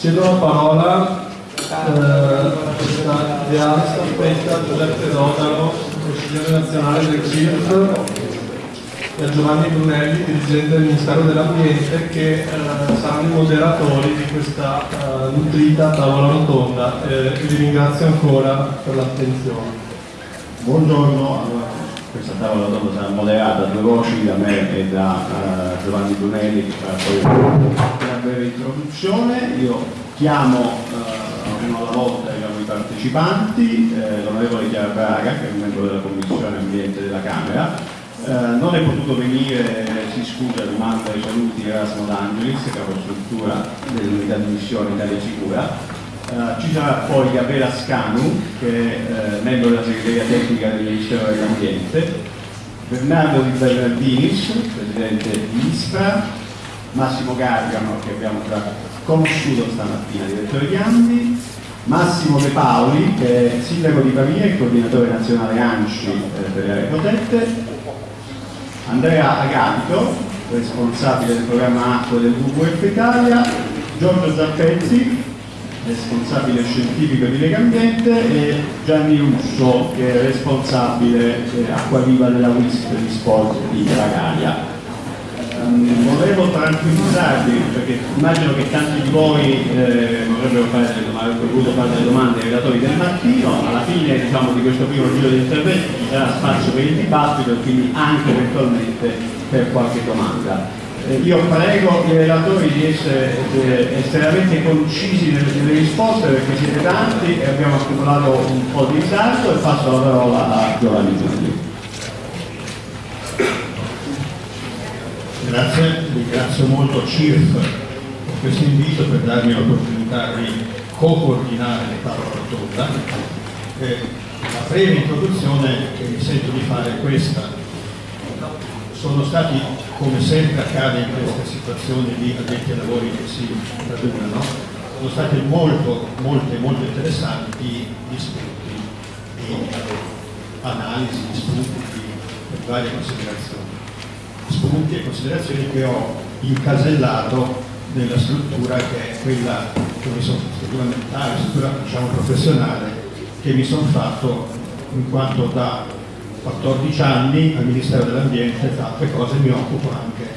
Cedo la parola eh, a Giuseppe Dodaro, consigliere nazionale del CIRF e a Giovanni Brunelli, dirigente del Ministero dell'Ambiente, che eh, saranno i moderatori di questa eh, nutrita tavola rotonda. Eh, vi ringrazio ancora per l'attenzione. Buongiorno, questa tavola rotonda sarà moderata a due voci da me e da uh, Giovanni Brunelli che farà poi breve introduzione. Io chiamo uh, uno alla volta i partecipanti, eh, l'onorevole Chiara Braga che è un membro della Commissione Ambiente della Camera, eh, non è potuto venire, si scusa, rimanda i saluti Erasmo D'Angelis, capostruttura dell'unità di missione Italia Sicura. Eh, ci sarà poi Gabriela Scanu, che è eh, membro della segreteria tecnica del Ministero dell'Ambiente, Bernardo Di Bernardinis, presidente di ISPRA, Massimo Gargano, che abbiamo già conosciuto stamattina, direttore di Andi, Massimo De Paoli, che è sindaco di Pavia e coordinatore nazionale ANCI eh, per le aree protette, Andrea Agatico, responsabile del programma acqua del WWF Italia, Giorgio Zappezzi, responsabile scientifico di Lega Ambiente e Gianni Russo che è responsabile eh, acqua viva della WISP di sport di Ragalia. Volevo tranquillizzarvi perché immagino che tanti di voi eh, vorrebbero fare voluto fare delle domande ai relatori del mattino, alla fine diciamo, di questo primo giro di interventi ci sarà spazio per il dibattito e quindi anche eventualmente per qualche domanda. Eh, io prego i relatori di essere eh, estremamente concisi nelle, nelle, risposte perché siete tanti e abbiamo accumulato un po' di ritardo e passo la parola a Giovanni Giulio. Grazie, ringrazio molto CIRF per questo invito per darmi l'opportunità di co-coordinare la tavola rotonda. Eh, la breve introduzione che mi sento di fare è questa. Sono stati, come sempre accade in queste situazioni di addetti ai lavori che si radunano, sono state molto, molte, molto interessanti gli spunti di analisi, gli spunti di varie considerazioni spunti e considerazioni che ho incasellato nella struttura che è quella che sono, struttura mentale, struttura diciamo, professionale che mi sono fatto in quanto da 14 anni al Ministero dell'Ambiente, tra altre cose mi occupo anche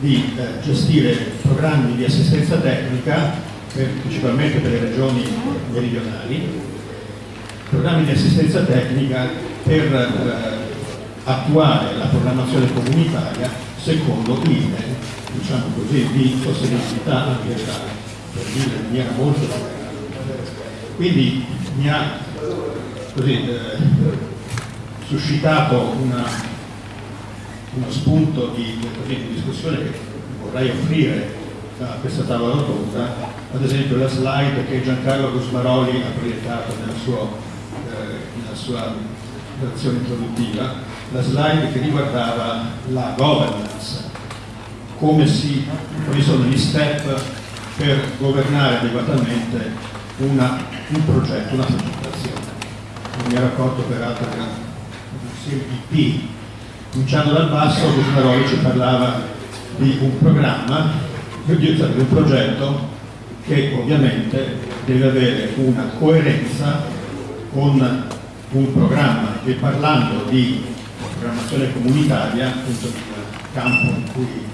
di eh, gestire programmi di assistenza tecnica per, principalmente per le regioni meridionali, programmi di assistenza tecnica per eh, attuare la programmazione comunitaria secondo linee, diciamo così, di sostenibilità ambientale, per dire in maniera molto Quindi mi ha così, eh, suscitato una, uno spunto di, così, di discussione che vorrei offrire a questa tavola rotonda, ad esempio la slide che Giancarlo Gusmaroli ha proiettato nella sua, eh, nella sua relazione introduttiva, la slide che riguardava la governance, come si, quali sono gli step per governare adeguatamente una, un progetto, una progettazione. Mi ero accorto peraltro che un CMP, cominciando dal basso, Busmaroli ci parlava di un programma, di un progetto che ovviamente deve avere una coerenza con un programma e parlando di programmazione comunitaria, appunto il campo in cui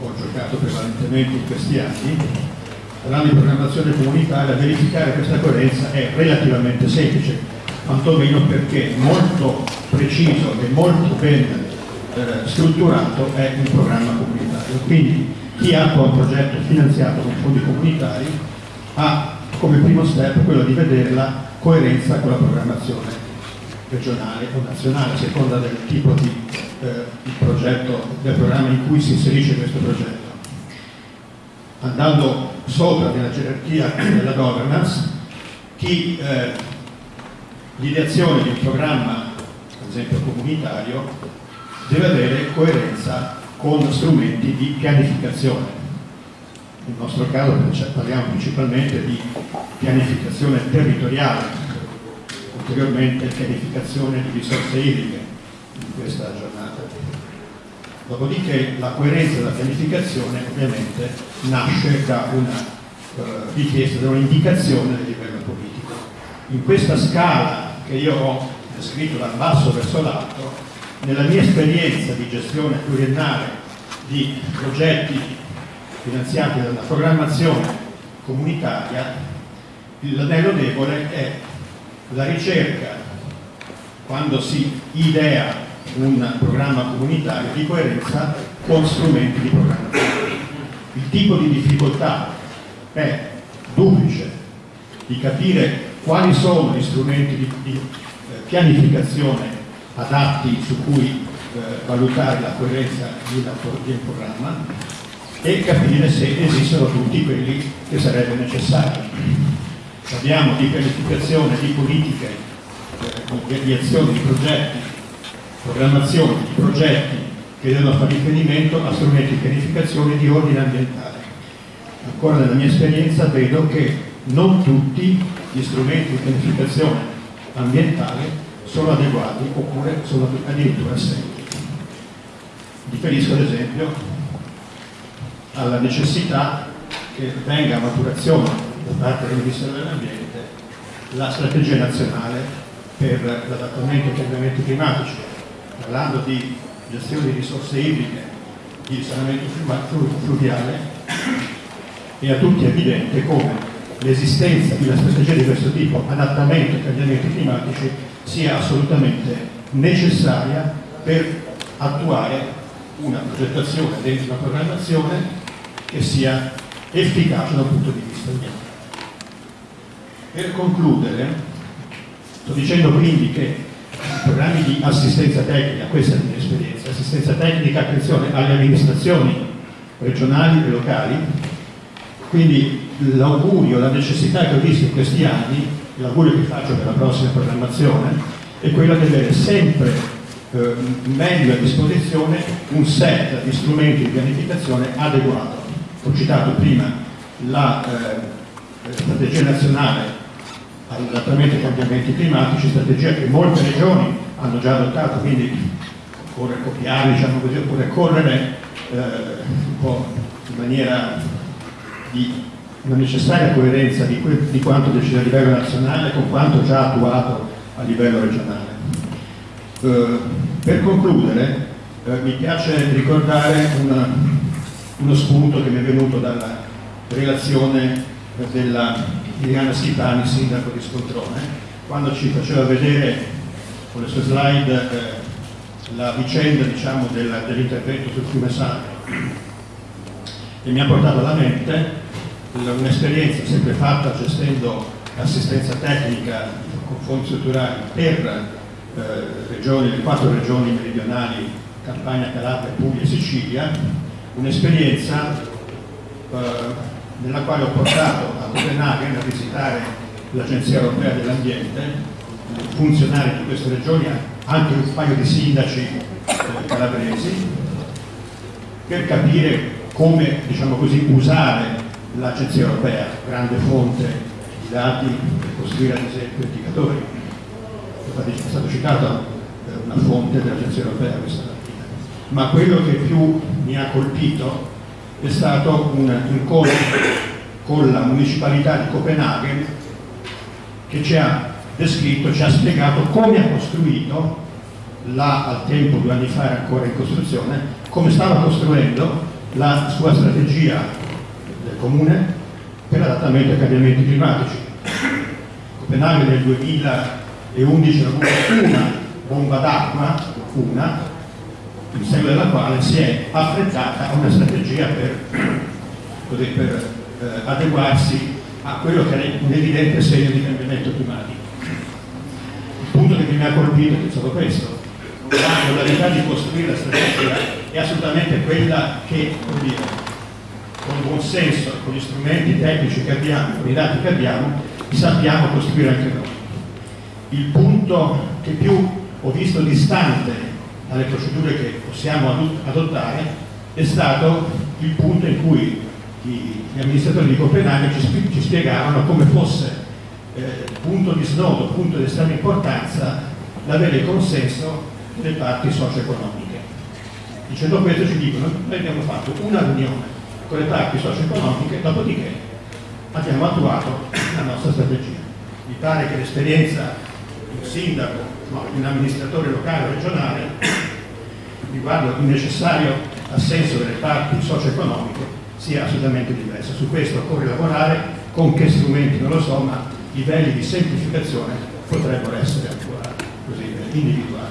ho giocato prevalentemente in questi anni, parlando di programmazione comunitaria, verificare questa coerenza è relativamente semplice, quantomeno perché molto preciso e molto ben eh, strutturato è un programma comunitario. Quindi chi attua un progetto finanziato con fondi comunitari ha come primo step quello di vedere la coerenza con la programmazione regionale o nazionale, a seconda del tipo di, eh, di progetto, del programma in cui si inserisce questo progetto. Andando sopra nella gerarchia della governance, chi eh, l'ideazione di un programma, ad esempio comunitario, deve avere coerenza con strumenti di pianificazione. Nel nostro caso parliamo principalmente di pianificazione territoriale, ulteriormente pianificazione di risorse idriche in questa giornata. Dopodiché la coerenza della pianificazione ovviamente nasce da una eh, richiesta da un'indicazione del livello politico. In questa scala che io ho descritto dal basso verso l'alto, nella mia esperienza di gestione pluriennale di progetti finanziati dalla programmazione comunitaria, l'anello debole è la ricerca, quando si idea un programma comunitario, di coerenza con strumenti di programmazione. Il tipo di difficoltà è duplice, di capire quali sono gli strumenti di, di eh, pianificazione adatti su cui eh, valutare la coerenza di, di un programma e capire se esistono tutti quelli che sarebbe necessario. Parliamo di pianificazione, di politiche, eh, di azioni, di progetti, programmazione di progetti che devono fare riferimento a strumenti di pianificazione di ordine ambientale. Ancora nella mia esperienza vedo che non tutti gli strumenti di pianificazione ambientale sono adeguati oppure sono addirittura assenti. Riferisco ad esempio alla necessità che venga a maturazione da parte del Ministero dell'Ambiente la strategia nazionale per l'adattamento ai cambiamenti climatici, parlando di gestione di risorse idriche, di risanamento fluviale, è a tutti evidente come l'esistenza di una strategia di questo tipo, adattamento ai cambiamenti climatici, sia assolutamente necessaria per attuare una progettazione dentro una programmazione che sia efficace dal punto di vista ambientale. Per concludere, sto dicendo quindi che i programmi di assistenza tecnica, questa è la mia esperienza, assistenza tecnica, attenzione alle amministrazioni regionali e locali, quindi l'augurio, la necessità che ho visto in questi anni, l'augurio che faccio per la prossima programmazione, è quello di avere sempre eh, meglio a disposizione un set di strumenti di pianificazione adeguato. Ho citato prima la eh, strategia nazionale all'adattamento ai cambiamenti climatici, strategia che molte regioni hanno già adottato, quindi occorre copiare, diciamo così, oppure correre eh, un po' in maniera di una necessaria coerenza di, di quanto deciso a livello nazionale con quanto già attuato a livello regionale. Eh, per concludere, eh, mi piace ricordare una, uno spunto che mi è venuto dalla relazione della Liliana Schipani, sindaco di Scontrone, quando ci faceva vedere con le sue slide eh, la vicenda diciamo, dell'intervento sul fiume Sane e mi ha portato alla mente un'esperienza sempre fatta gestendo assistenza tecnica con fondi strutturali per eh, regioni, le quattro regioni meridionali, Campania, Calabria, Puglia e Sicilia, un'esperienza eh, nella quale ho portato a Copenaghen a visitare l'Agenzia Europea dell'Ambiente, funzionari di queste regioni, anche un paio di sindaci eh, calabresi, per capire come diciamo così, usare l'Agenzia Europea, grande fonte di dati per costruire ad esempio indicatori. È stato citato eh, una fonte dell'Agenzia Europea questa mattina. Ma quello che più mi ha colpito è stato un incontro con la municipalità di Copenaghen che ci ha descritto, ci ha spiegato come ha costruito, là al tempo due anni fa era ancora in costruzione, come stava costruendo la sua strategia del comune per l'adattamento ai cambiamenti climatici. Copenaghen nel 2011 ha avuto una bomba d'acqua, una, in seguito alla quale si è affrettata una strategia per, per eh, adeguarsi a quello che è un evidente segno di cambiamento climatico. Il punto che mi ha colpito è stato questo. La modalità di costruire la strategia è assolutamente quella che, dire, con buon senso, con gli strumenti tecnici che abbiamo, con i dati che abbiamo, sappiamo costruire anche noi. Il punto che più ho visto distante dalle procedure che possiamo adottare è stato il punto in cui gli amministratori di Copenaghen ci, ci spiegavano come fosse eh, punto di snodo, punto di estrema importanza l'avere il consenso delle parti socio-economiche. Dicendo questo ci dicono, noi abbiamo fatto una riunione con le parti socio-economiche, dopodiché abbiamo attuato la nostra strategia. Mi pare che l'esperienza un sindaco, no, un amministratore locale o regionale riguardo il necessario assenso delle parti socio-economiche sia assolutamente diversa. Su questo occorre lavorare, con che strumenti non lo so, ma livelli di semplificazione potrebbero essere ancora così individuati.